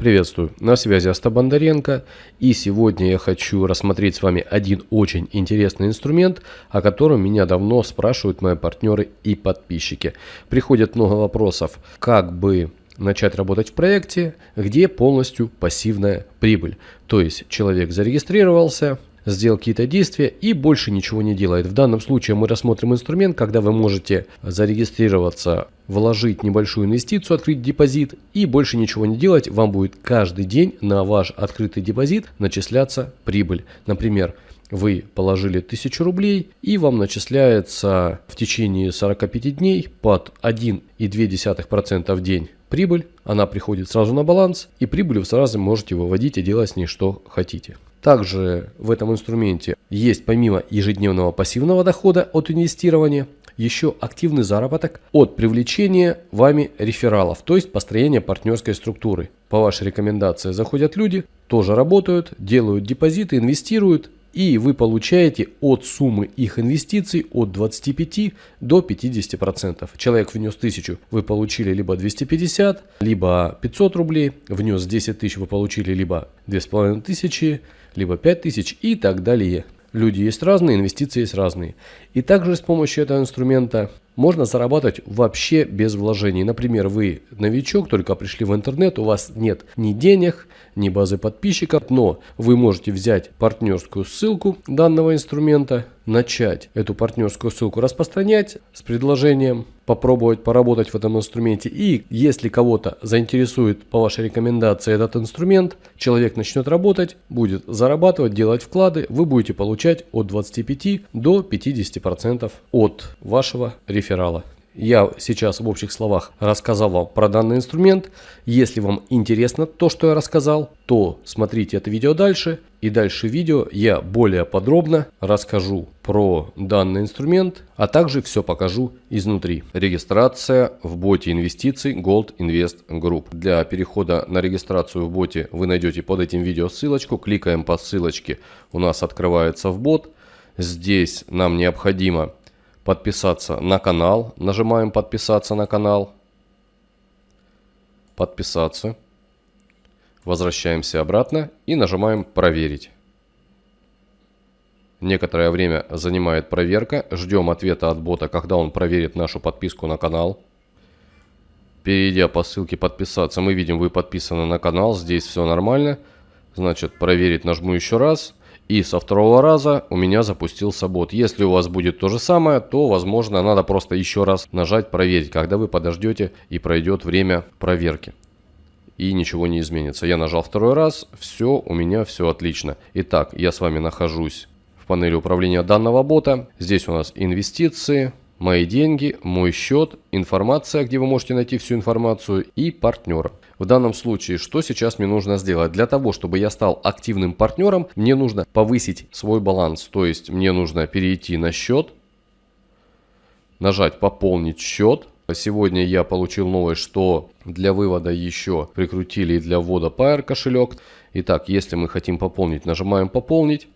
Приветствую, на связи Аста Бондаренко и сегодня я хочу рассмотреть с вами один очень интересный инструмент, о котором меня давно спрашивают мои партнеры и подписчики. Приходят много вопросов, как бы начать работать в проекте, где полностью пассивная прибыль. То есть человек зарегистрировался, сделал какие-то действия и больше ничего не делает. В данном случае мы рассмотрим инструмент, когда вы можете зарегистрироваться, вложить небольшую инвестицию, открыть депозит и больше ничего не делать. Вам будет каждый день на ваш открытый депозит начисляться прибыль. Например, вы положили 1000 рублей и вам начисляется в течение 45 дней под 1,2% в день прибыль. Она приходит сразу на баланс и прибыль вы сразу можете выводить и делать с ней что хотите. Также в этом инструменте есть помимо ежедневного пассивного дохода от инвестирования, еще активный заработок от привлечения вами рефералов, то есть построения партнерской структуры. По вашей рекомендации заходят люди, тоже работают, делают депозиты, инвестируют, и вы получаете от суммы их инвестиций от 25 до 50%. Человек внес 1000, вы получили либо 250, либо 500 рублей, внес 10 тысяч, вы получили либо 2500, либо 5000 и так далее. Люди есть разные, инвестиции есть разные. И также с помощью этого инструмента можно зарабатывать вообще без вложений. Например, вы новичок, только пришли в интернет, у вас нет ни денег, ни базы подписчиков, но вы можете взять партнерскую ссылку данного инструмента, начать эту партнерскую ссылку распространять с предложением попробовать поработать в этом инструменте. И если кого-то заинтересует по вашей рекомендации этот инструмент, человек начнет работать, будет зарабатывать, делать вклады, вы будете получать от 25 до 50% от вашего реферала. Я сейчас в общих словах рассказал вам про данный инструмент. Если вам интересно то, что я рассказал, то смотрите это видео дальше. И дальше видео я более подробно расскажу про данный инструмент, а также все покажу изнутри. Регистрация в боте инвестиций Gold Invest Group. Для перехода на регистрацию в боте вы найдете под этим видео ссылочку. Кликаем по ссылочке, у нас открывается в бот. Здесь нам необходимо подписаться на канал. Нажимаем подписаться на канал. Подписаться. Возвращаемся обратно и нажимаем проверить. Некоторое время занимает проверка. Ждем ответа от бота, когда он проверит нашу подписку на канал. Перейдя по ссылке подписаться, мы видим, вы подписаны на канал. Здесь все нормально. Значит, проверить нажму еще раз. И со второго раза у меня запустился бот. Если у вас будет то же самое, то возможно надо просто еще раз нажать проверить, когда вы подождете и пройдет время проверки. И ничего не изменится. Я нажал второй раз, все, у меня все отлично. Итак, я с вами нахожусь в панели управления данного бота. Здесь у нас инвестиции, мои деньги, мой счет, информация, где вы можете найти всю информацию и партнер. В данном случае, что сейчас мне нужно сделать? Для того, чтобы я стал активным партнером, мне нужно повысить свой баланс. То есть мне нужно перейти на счет, нажать «Пополнить счет». Сегодня я получил новость, что для вывода еще прикрутили и для ввода Pair кошелек. Итак, если мы хотим пополнить, нажимаем «Пополнить».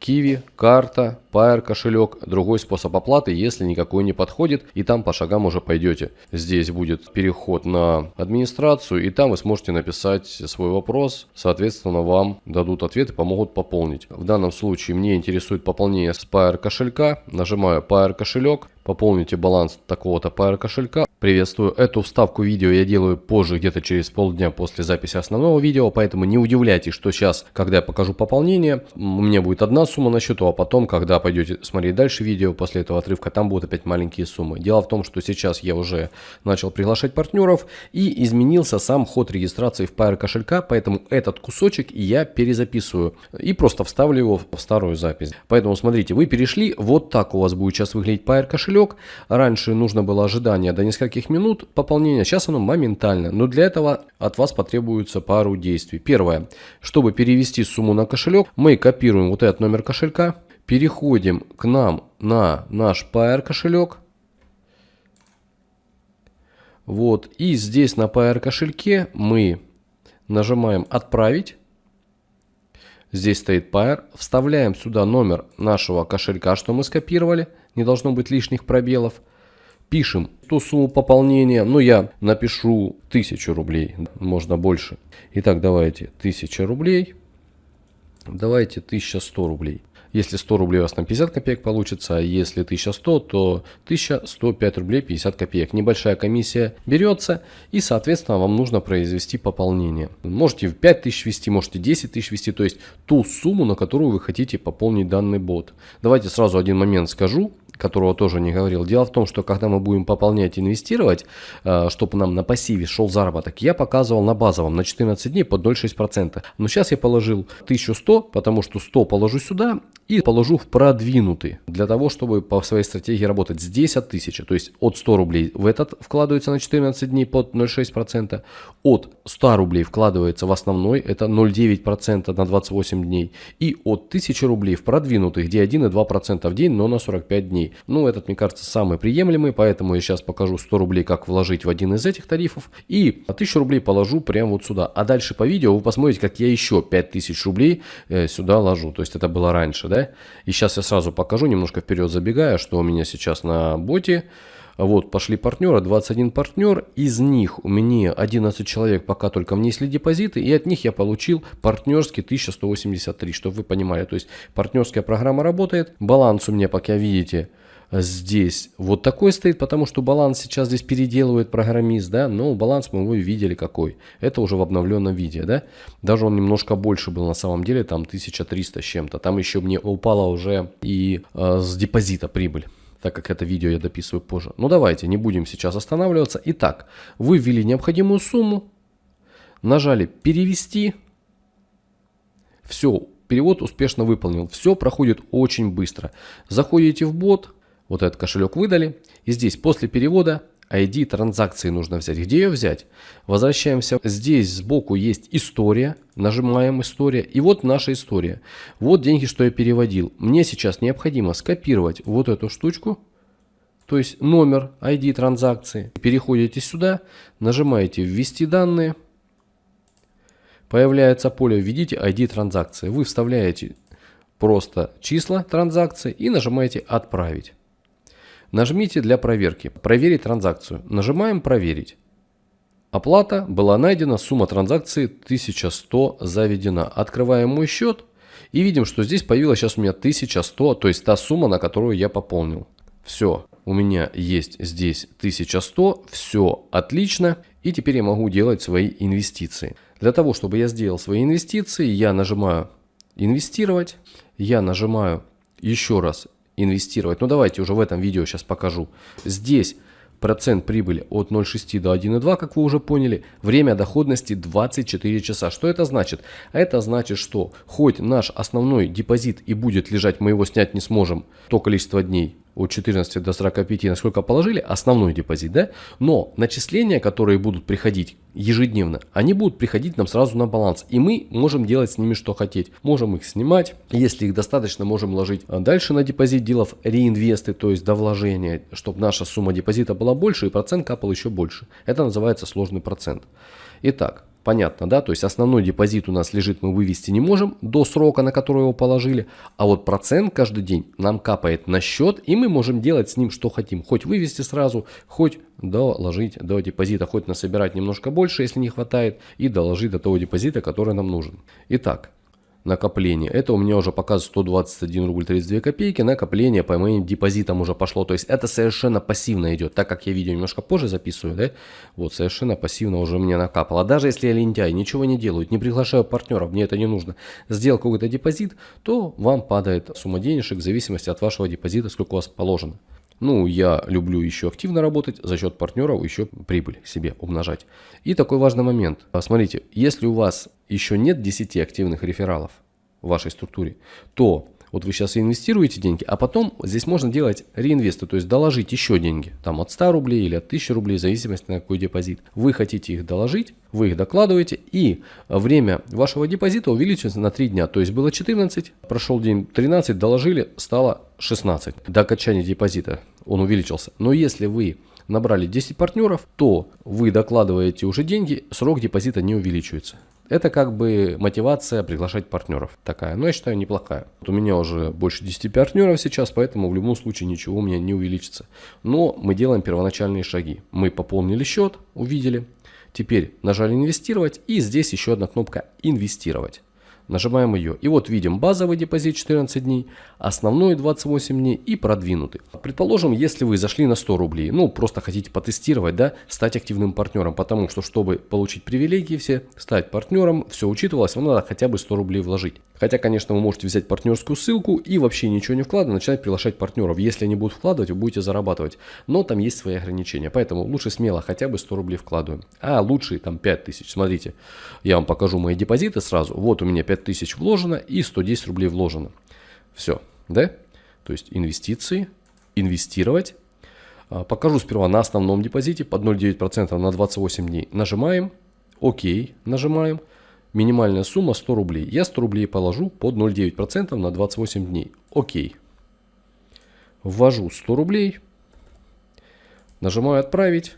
Киви, карта, Pair кошелек, другой способ оплаты, если никакой не подходит, и там по шагам уже пойдете. Здесь будет переход на администрацию, и там вы сможете написать свой вопрос, соответственно вам дадут ответ и помогут пополнить. В данном случае мне интересует пополнение с Pair кошелька, нажимаю Pair кошелек, пополните баланс такого-то Pair кошелька. Приветствую, эту вставку видео я делаю позже, где-то через полдня после записи основного видео, поэтому не удивляйтесь, что сейчас, когда я покажу пополнение, у меня будет одна сумма на счету, а потом, когда пойдете смотреть дальше видео после этого отрывка, там будут опять маленькие суммы. Дело в том, что сейчас я уже начал приглашать партнеров и изменился сам ход регистрации в Pair кошелька, поэтому этот кусочек я перезаписываю и просто вставлю его в старую запись. Поэтому смотрите, вы перешли, вот так у вас будет сейчас выглядеть Pair кошелек. Раньше нужно было ожидание до нескольких минут пополнения, сейчас оно моментально, но для этого от вас потребуется пару действий. Первое, чтобы перевести сумму на кошелек, мы копируем вот этот номер кошелька, переходим к нам на наш Pair кошелек. Вот, и здесь на Pair кошельке мы нажимаем «Отправить». Здесь стоит Pair. Вставляем сюда номер нашего кошелька, что мы скопировали. Не должно быть лишних пробелов. Пишем ту сумму пополнения, ну я напишу 1000 рублей, можно больше. Итак, давайте 1000 рублей, давайте 1100 рублей. Если 100 рублей у вас там 50 копеек получится, а если 1100, то 1105 рублей 50 копеек. Небольшая комиссия берется и, соответственно, вам нужно произвести пополнение. Можете в 5000 ввести, можете 10 тысяч ввести, то есть ту сумму, на которую вы хотите пополнить данный бот. Давайте сразу один момент скажу которого тоже не говорил. Дело в том, что когда мы будем пополнять, инвестировать, э, чтобы нам на пассиве шел заработок, я показывал на базовом на 14 дней под 0,6%. Но сейчас я положил 1100, потому что 100 положу сюда и положу в продвинутый, для того, чтобы по своей стратегии работать. Здесь от 1000, то есть от 100 рублей в этот вкладывается на 14 дней под 0,6%, от 100 рублей вкладывается в основной, это 0,9% на 28 дней, и от 1000 рублей в продвинутый, где 1,2% в день, но на 45 дней. Ну, этот, мне кажется, самый приемлемый, поэтому я сейчас покажу 100 рублей, как вложить в один из этих тарифов, и 1000 рублей положу прямо вот сюда. А дальше по видео вы посмотрите, как я еще 5000 рублей э, сюда ложу, то есть это было раньше, да? И сейчас я сразу покажу, немножко вперед забегая, что у меня сейчас на боте. Вот, пошли партнеры, 21 партнер, из них у меня 11 человек пока только внесли депозиты, и от них я получил партнерский 1183, чтобы вы понимали. То есть партнерская программа работает, баланс у меня, пока видите, здесь вот такой стоит, потому что баланс сейчас здесь переделывает программист, да, но баланс мы его видели какой. Это уже в обновленном виде, да. Даже он немножко больше был на самом деле, там 1300 с чем-то. Там еще мне упала уже и э, с депозита прибыль так как это видео я дописываю позже. Ну давайте, не будем сейчас останавливаться. Итак, вы ввели необходимую сумму, нажали перевести, все, перевод успешно выполнил. Все проходит очень быстро. Заходите в бот, вот этот кошелек выдали. И здесь после перевода ID транзакции нужно взять. Где ее взять? Возвращаемся. Здесь сбоку есть история. Нажимаем история. И вот наша история. Вот деньги, что я переводил. Мне сейчас необходимо скопировать вот эту штучку. То есть номер ID транзакции. Переходите сюда. Нажимаете ввести данные. Появляется поле «Введите ID транзакции». Вы вставляете просто числа транзакции и нажимаете «Отправить». Нажмите для проверки «Проверить транзакцию». Нажимаем «Проверить». Оплата была найдена, сумма транзакции 1100 заведена. Открываем мой счет и видим, что здесь появилась сейчас у меня 1100, то есть та сумма, на которую я пополнил. Все, у меня есть здесь 1100, все отлично. И теперь я могу делать свои инвестиции. Для того, чтобы я сделал свои инвестиции, я нажимаю «Инвестировать», я нажимаю еще раз инвестировать. Ну давайте уже в этом видео сейчас покажу. Здесь процент прибыли от 0,6 до 1,2, как вы уже поняли. Время доходности 24 часа. Что это значит? Это значит, что хоть наш основной депозит и будет лежать, мы его снять не сможем то количество дней, от 14 до 45, насколько положили, основной депозит, да? Но начисления, которые будут приходить ежедневно, они будут приходить нам сразу на баланс. И мы можем делать с ними что хотеть. Можем их снимать, если их достаточно, можем ложить дальше на депозит, делав реинвесты, то есть до вложения, чтобы наша сумма депозита была больше и процент капал еще больше. Это называется сложный процент. Итак, Понятно, да? То есть основной депозит у нас лежит, мы вывести не можем до срока, на который его положили. А вот процент каждый день нам капает на счет, и мы можем делать с ним что хотим. Хоть вывести сразу, хоть доложить до депозита, хоть насобирать немножко больше, если не хватает, и доложить до того депозита, который нам нужен. Итак, накопление. Это у меня уже показывает 121 рубль 32 копейки. Накопление по моим депозитам уже пошло. То есть это совершенно пассивно идет. Так как я видео немножко позже записываю, да, вот совершенно пассивно уже мне накапало. Даже если я лентяй, ничего не делаю, не приглашаю партнеров, мне это не нужно. Сделал какой-то депозит, то вам падает сумма денежек в зависимости от вашего депозита, сколько у вас положено. Ну, я люблю еще активно работать, за счет партнеров еще прибыль себе умножать. И такой важный момент. Смотрите, если у вас еще нет 10 активных рефералов в вашей структуре, то вот вы сейчас инвестируете деньги, а потом здесь можно делать реинвесты, то есть доложить еще деньги, там от 100 рублей или от 1000 рублей, в зависимости на какой депозит. Вы хотите их доложить, вы их докладываете, и время вашего депозита увеличивается на 3 дня. То есть было 14, прошел день 13, доложили, стало 16. До окончания депозита он увеличился. Но если вы набрали 10 партнеров, то вы докладываете уже деньги, срок депозита не увеличивается. Это как бы мотивация приглашать партнеров такая. Но я считаю неплохая. Вот у меня уже больше 10 партнеров сейчас, поэтому в любом случае ничего у меня не увеличится. Но мы делаем первоначальные шаги. Мы пополнили счет, увидели. Теперь нажали инвестировать и здесь еще одна кнопка инвестировать. Нажимаем ее. И вот видим базовый депозит 14 дней, основной 28 дней и продвинутый. Предположим, если вы зашли на 100 рублей, ну просто хотите потестировать, да, стать активным партнером, потому что чтобы получить привилегии все, стать партнером, все учитывалось, вам надо хотя бы 100 рублей вложить. Хотя, конечно, вы можете взять партнерскую ссылку и вообще ничего не вкладывать, начинать приглашать партнеров. Если они будут вкладывать, вы будете зарабатывать. Но там есть свои ограничения. Поэтому лучше смело хотя бы 100 рублей вкладываем. А лучше там 5000. Смотрите, я вам покажу мои депозиты сразу. Вот у меня 5000 вложено и 110 рублей вложено. Все, да? То есть инвестиции, инвестировать. А, покажу сперва на основном депозите под 0,9% на 28 дней. Нажимаем, ОК, нажимаем. Минимальная сумма 100 рублей. Я 100 рублей положу под 0,9% на 28 дней. Окей. Ввожу 100 рублей. Нажимаю «Отправить».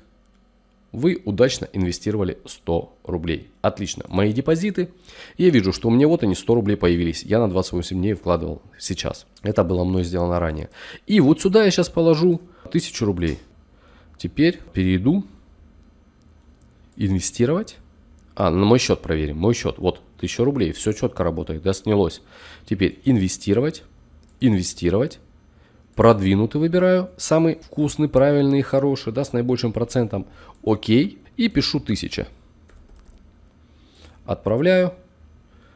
Вы удачно инвестировали 100 рублей. Отлично. Мои депозиты. Я вижу, что у меня вот они 100 рублей появились. Я на 28 дней вкладывал сейчас. Это было мной сделано ранее. И вот сюда я сейчас положу 1000 рублей. Теперь перейду. Инвестировать. А, на мой счет проверим. Мой счет. Вот, 1000 рублей. Все четко работает. Да, снялось. Теперь инвестировать. Инвестировать. Продвинутый выбираю. Самый вкусный, правильный хороший. Да, с наибольшим процентом. Окей. И пишу 1000. Отправляю.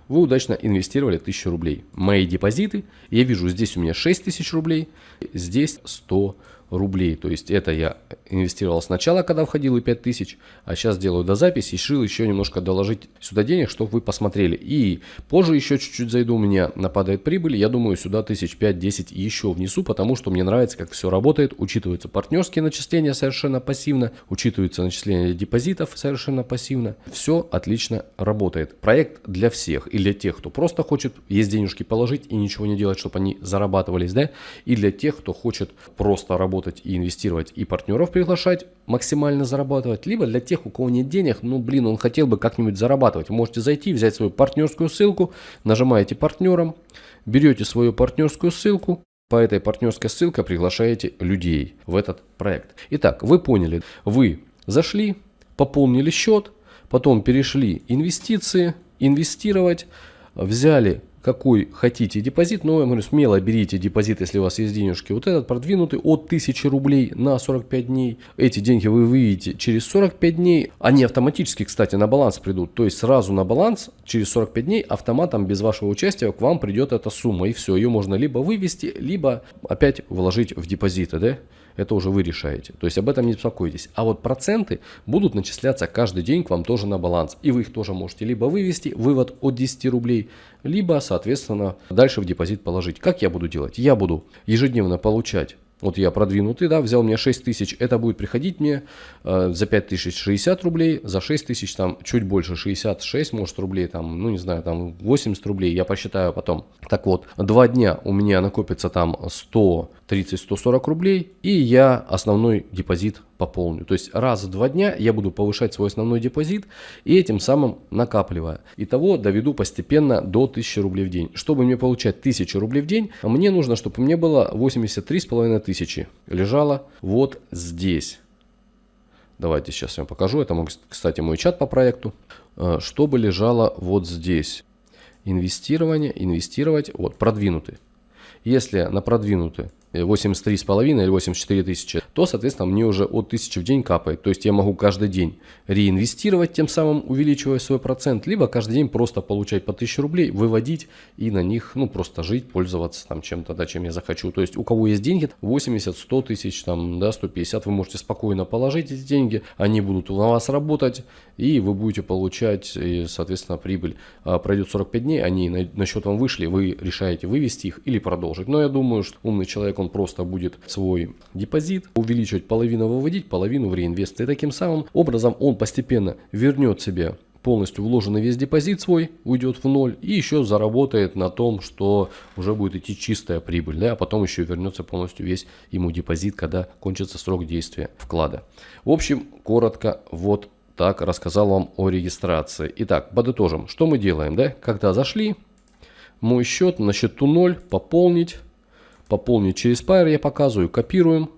Вы удачно инвестировали 1000 рублей. Мои депозиты. Я вижу, здесь у меня 6000 рублей. Здесь 100 рублей рублей. То есть это я инвестировал сначала, когда входил и 5000, а сейчас делаю до записи решил еще немножко доложить сюда денег, чтобы вы посмотрели. И позже еще чуть-чуть зайду, у меня нападает прибыль, я думаю сюда 1000 5-10 еще внесу, потому что мне нравится, как все работает, учитываются партнерские начисления совершенно пассивно, учитываются начисления депозитов совершенно пассивно. Все отлично работает. Проект для всех и для тех, кто просто хочет есть денежки положить и ничего не делать, чтобы они зарабатывались, да, и для тех, кто хочет просто работать работать и инвестировать, и партнеров приглашать, максимально зарабатывать, либо для тех, у кого нет денег, ну блин, он хотел бы как-нибудь зарабатывать. Можете зайти, взять свою партнерскую ссылку, нажимаете партнером, берете свою партнерскую ссылку, по этой партнерской ссылке приглашаете людей в этот проект. Итак, вы поняли, вы зашли, пополнили счет, потом перешли инвестиции, инвестировать, взяли какой хотите депозит, но я говорю, смело берите депозит, если у вас есть денежки. Вот этот продвинутый от 1000 рублей на 45 дней. Эти деньги вы выведете через 45 дней. Они автоматически, кстати, на баланс придут. То есть сразу на баланс через 45 дней автоматом без вашего участия к вам придет эта сумма. И все, ее можно либо вывести, либо опять вложить в депозиты. Да? Это уже вы решаете. То есть об этом не беспокойтесь. А вот проценты будут начисляться каждый день к вам тоже на баланс. И вы их тоже можете либо вывести, вывод от 10 рублей, либо, соответственно, дальше в депозит положить. Как я буду делать? Я буду ежедневно получать вот я продвинутый, да, взял мне 6 тысяч, это будет приходить мне э, за 5 тысяч 60 рублей, за 6 тысяч там чуть больше 66, может рублей, там, ну не знаю, там 80 рублей, я посчитаю потом. Так вот, два дня у меня накопится там 130-140 рублей, и я основной депозит пополню. То есть раз в два дня я буду повышать свой основной депозит и этим самым накапливая. Итого доведу постепенно до 1000 рублей в день. Чтобы мне получать 1000 рублей в день, мне нужно, чтобы мне было 83,5 тысячи. Лежало вот здесь. Давайте сейчас я вам покажу. Это, кстати, мой чат по проекту. Э, чтобы лежало вот здесь. Инвестирование, инвестировать, вот продвинутый. Если на продвинутый 83,5 или 84 тысячи, то, соответственно, мне уже от 1000 в день капает. То есть я могу каждый день реинвестировать, тем самым увеличивая свой процент, либо каждый день просто получать по 1000 рублей, выводить и на них, ну, просто жить, пользоваться там чем-то, да, чем я захочу. То есть у кого есть деньги, 80, 100 тысяч, там, да, 150, вы можете спокойно положить эти деньги, они будут на вас работать, и вы будете получать, соответственно, прибыль. А пройдет 45 дней, они на, на счет вам вышли, вы решаете вывести их или продолжить. Но я думаю, что умный человек, он просто будет свой депозит увеличивать, половину выводить, половину в реинвест. И таким самым образом он постепенно вернет себе полностью вложенный весь депозит свой уйдет в ноль и еще заработает на том, что уже будет идти чистая прибыль, да, а потом еще вернется полностью весь ему депозит, когда кончится срок действия вклада. В общем, коротко вот так рассказал вам о регистрации. Итак, подытожим, что мы делаем, да, когда зашли, мой счет на счету 0, пополнить, пополнить через Pair я показываю, копируем,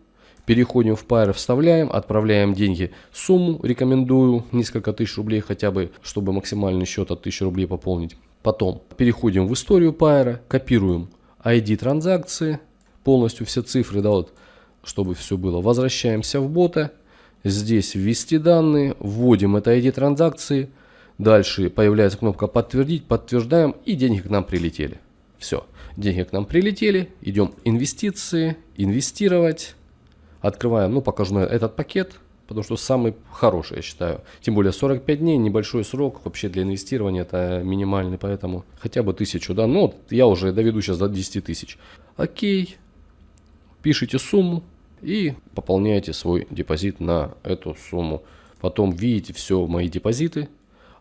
Переходим в Pair, вставляем, отправляем деньги. Сумму рекомендую несколько тысяч рублей хотя бы, чтобы максимальный счет от 1000 рублей пополнить. Потом переходим в историю Pair, копируем ID транзакции, полностью все цифры, да, вот, чтобы все было. Возвращаемся в бота. Здесь ввести данные, вводим это ID транзакции. Дальше появляется кнопка подтвердить, подтверждаем и деньги к нам прилетели. Все, деньги к нам прилетели, идем инвестиции, инвестировать. Открываем, ну покажу на этот пакет, потому что самый хороший, я считаю. Тем более 45 дней, небольшой срок вообще для инвестирования, это минимальный, поэтому хотя бы тысячу, да. Ну, я уже доведу сейчас до 10 тысяч. Окей, пишите сумму и пополняете свой депозит на эту сумму. Потом видите все мои депозиты,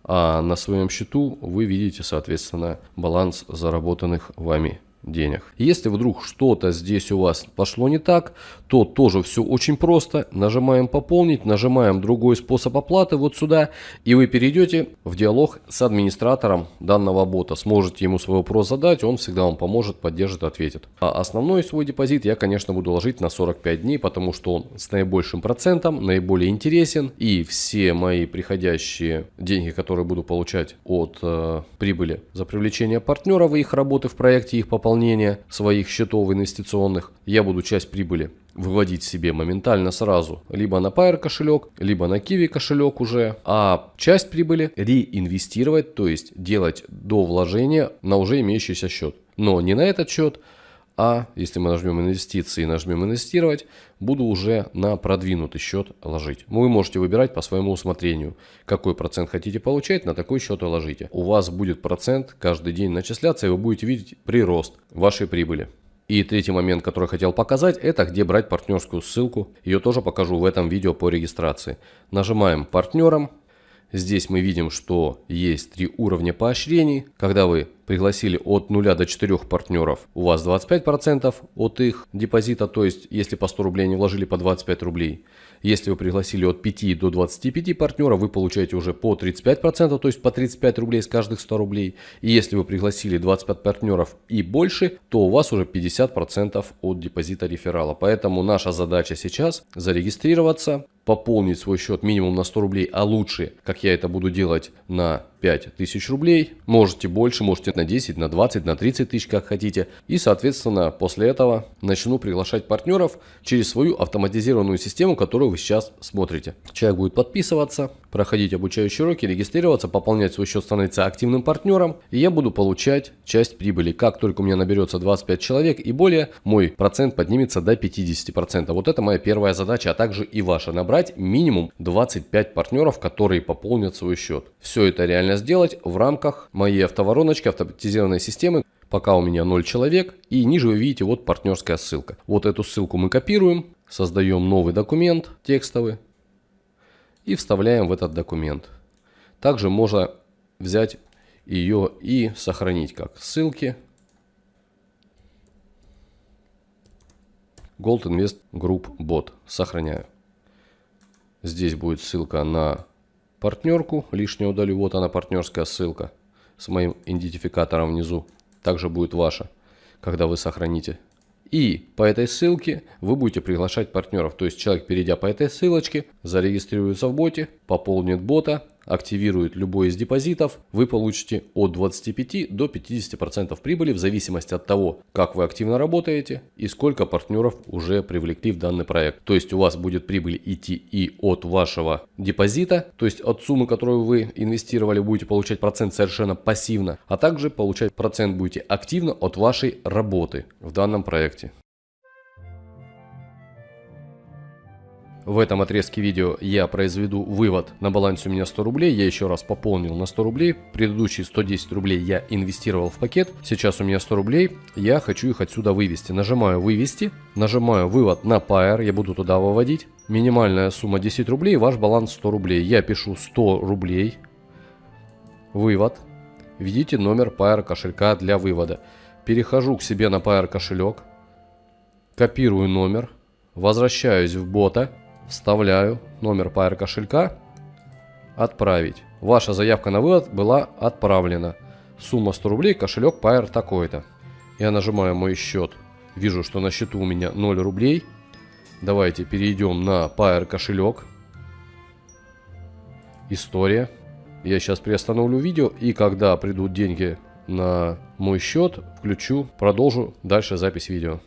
а на своем счету вы видите, соответственно, баланс заработанных вами денег. Если вдруг что-то здесь у вас пошло не так, то тоже все очень просто. Нажимаем «Пополнить», нажимаем другой способ оплаты вот сюда, и вы перейдете в диалог с администратором данного бота. Сможете ему свой вопрос задать, он всегда вам поможет, поддержит, ответит. А основной свой депозит я, конечно, буду ложить на 45 дней, потому что он с наибольшим процентом, наиболее интересен, и все мои приходящие деньги, которые буду получать от э, прибыли за привлечение партнеров и их работы в проекте, их пополнения, пополнения своих счетов инвестиционных, я буду часть прибыли выводить себе моментально сразу либо на Pair кошелек, либо на Kiwi кошелек уже, а часть прибыли реинвестировать, то есть делать до вложения на уже имеющийся счет. Но не на этот счет, а если мы нажмем инвестиции и нажмем инвестировать, буду уже на продвинутый счет ложить. Вы можете выбирать по своему усмотрению, какой процент хотите получать, на такой счет и ложите. У вас будет процент каждый день начисляться, и вы будете видеть прирост вашей прибыли. И третий момент, который хотел показать, это где брать партнерскую ссылку. Ее тоже покажу в этом видео по регистрации. Нажимаем партнером. Здесь мы видим, что есть три уровня поощрений. Когда вы пригласили от 0 до 4 партнеров, у вас 25% от их депозита, то есть если по 100 рублей они вложили по 25 рублей. Если вы пригласили от 5 до 25 партнеров, вы получаете уже по 35%, то есть по 35 рублей с каждых 100 рублей. И если вы пригласили 25 партнеров и больше, то у вас уже 50% от депозита реферала. Поэтому наша задача сейчас зарегистрироваться, пополнить свой счет минимум на 100 рублей, а лучше, как я это буду делать, на 5000 рублей. Можете больше, можете на 10, на 20, на 30 тысяч, как хотите. И, соответственно, после этого начну приглашать партнеров через свою автоматизированную систему, которую вы сейчас смотрите. Человек будет подписываться, проходить обучающие уроки, регистрироваться, пополнять свой счет, становиться активным партнером. И я буду получать часть прибыли. Как только у меня наберется 25 человек и более, мой процент поднимется до 50%. Вот это моя первая задача, а также и ваша. Набрать минимум 25 партнеров, которые пополнят свой счет. Все это реально сделать в рамках моей автовороночки, автоматизированной системы, пока у меня 0 человек. И ниже вы видите вот партнерская ссылка. Вот эту ссылку мы копируем, создаем новый документ текстовый и вставляем в этот документ. Также можно взять ее и сохранить как ссылки. Gold Invest Group Bot. Сохраняю. Здесь будет ссылка на партнерку, лишнее удалю, вот она партнерская ссылка с моим идентификатором внизу, также будет ваша, когда вы сохраните. И по этой ссылке вы будете приглашать партнеров, то есть человек, перейдя по этой ссылочке, зарегистрируется в боте, пополнит бота, активирует любой из депозитов, вы получите от 25 до 50% прибыли в зависимости от того, как вы активно работаете и сколько партнеров уже привлекли в данный проект. То есть у вас будет прибыль идти и от вашего депозита, то есть от суммы, которую вы инвестировали, будете получать процент совершенно пассивно, а также получать процент будете активно от вашей работы в данном проекте. В этом отрезке видео я произведу вывод на балансе у меня 100 рублей. Я еще раз пополнил на 100 рублей. Предыдущие 110 рублей я инвестировал в пакет. Сейчас у меня 100 рублей. Я хочу их отсюда вывести. Нажимаю вывести. Нажимаю вывод на Pair. Я буду туда выводить. Минимальная сумма 10 рублей. Ваш баланс 100 рублей. Я пишу 100 рублей. вывод. Введите номер Pair кошелька для вывода. Перехожу к себе на Pair кошелек. Копирую номер. Возвращаюсь в бота. Вставляю номер Pair кошелька. Отправить. Ваша заявка на вывод была отправлена. Сумма 100 рублей, кошелек Pair такой-то. Я нажимаю мой счет. Вижу, что на счету у меня 0 рублей. Давайте перейдем на Pair кошелек. История. Я сейчас приостановлю видео и когда придут деньги на мой счет, включу, продолжу дальше запись видео.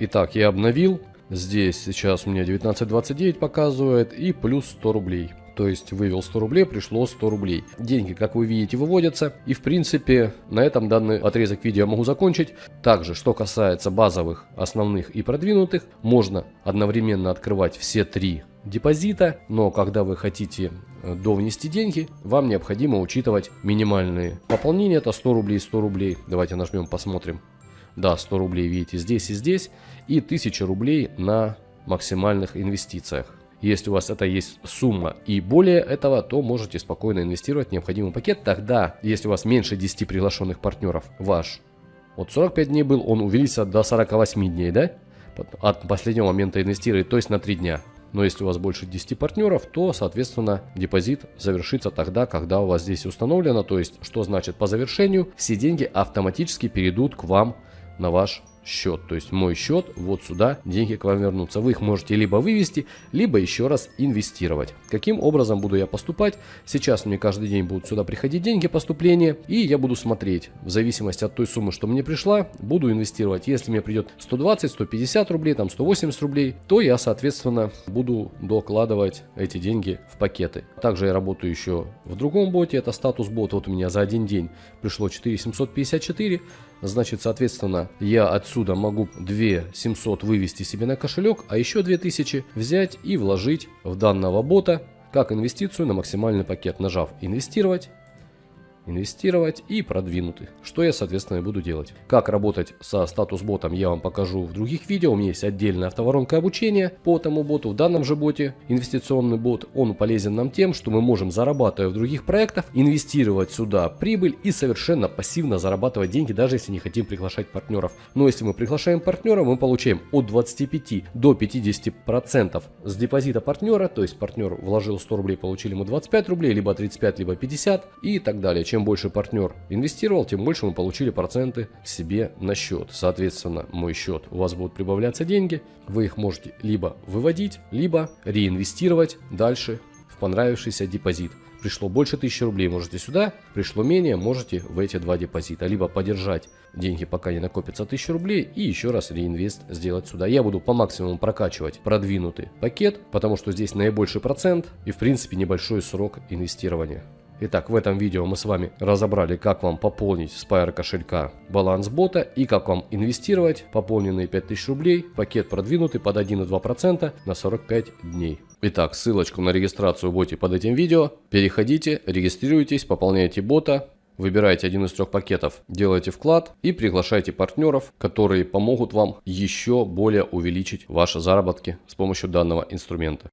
Итак, я обновил. Здесь сейчас у меня 19.29 показывает и плюс 100 рублей. То есть вывел 100 рублей, пришло 100 рублей. Деньги, как вы видите, выводятся. И в принципе на этом данный отрезок видео могу закончить. Также, что касается базовых, основных и продвинутых, можно одновременно открывать все три депозита, но когда вы хотите э, довнести деньги, вам необходимо учитывать минимальные пополнения, это 100 рублей, 100 рублей. Давайте нажмем, посмотрим. Да, 100 рублей видите здесь и здесь, и 1000 рублей на максимальных инвестициях. Если у вас это есть сумма и более этого, то можете спокойно инвестировать необходимый пакет. Тогда, если у вас меньше 10 приглашенных партнеров, ваш вот 45 дней был, он увеличится до 48 дней, да? От последнего момента инвестировать, то есть на 3 дня. Но если у вас больше 10 партнеров, то, соответственно, депозит завершится тогда, когда у вас здесь установлено. То есть, что значит по завершению, все деньги автоматически перейдут к вам на ваш счет. То есть мой счет, вот сюда деньги к вам вернутся. Вы их можете либо вывести, либо еще раз инвестировать. Каким образом буду я поступать? Сейчас мне каждый день будут сюда приходить деньги, поступления, и я буду смотреть, в зависимости от той суммы, что мне пришла, буду инвестировать. Если мне придет 120, 150 рублей, там 180 рублей, то я, соответственно, буду докладывать эти деньги в пакеты. Также я работаю еще в другом боте, это статус бот. Вот у меня за один день пришло 4754, значит, соответственно, я отсюда могу 2 700 вывести себе на кошелек, а еще 2000 взять и вложить в данного бота как инвестицию на максимальный пакет, нажав инвестировать инвестировать и продвинуты, что я соответственно и буду делать. Как работать со статус ботом я вам покажу в других видео, у меня есть отдельная автоворонка обучения по этому боту, в данном же боте инвестиционный бот, он полезен нам тем, что мы можем зарабатывая в других проектах, инвестировать сюда прибыль и совершенно пассивно зарабатывать деньги, даже если не хотим приглашать партнеров. Но если мы приглашаем партнера, мы получаем от 25 до 50 процентов с депозита партнера, то есть партнер вложил 100 рублей, получили мы 25 рублей, либо 35, либо 50 и так далее чем больше партнер инвестировал, тем больше мы получили проценты себе на счет. Соответственно, мой счет, у вас будут прибавляться деньги, вы их можете либо выводить, либо реинвестировать дальше в понравившийся депозит. Пришло больше 1000 рублей, можете сюда, пришло менее, можете в эти два депозита. Либо подержать деньги, пока не накопится 1000 рублей, и еще раз реинвест сделать сюда. Я буду по максимуму прокачивать продвинутый пакет, потому что здесь наибольший процент и в принципе небольшой срок инвестирования. Итак, в этом видео мы с вами разобрали, как вам пополнить с кошелька баланс бота и как вам инвестировать пополненные 5000 рублей, пакет продвинутый под 1,2% на 45 дней. Итак, ссылочку на регистрацию боте под этим видео. Переходите, регистрируйтесь, пополняйте бота, Выбирайте один из трех пакетов, делайте вклад и приглашайте партнеров, которые помогут вам еще более увеличить ваши заработки с помощью данного инструмента.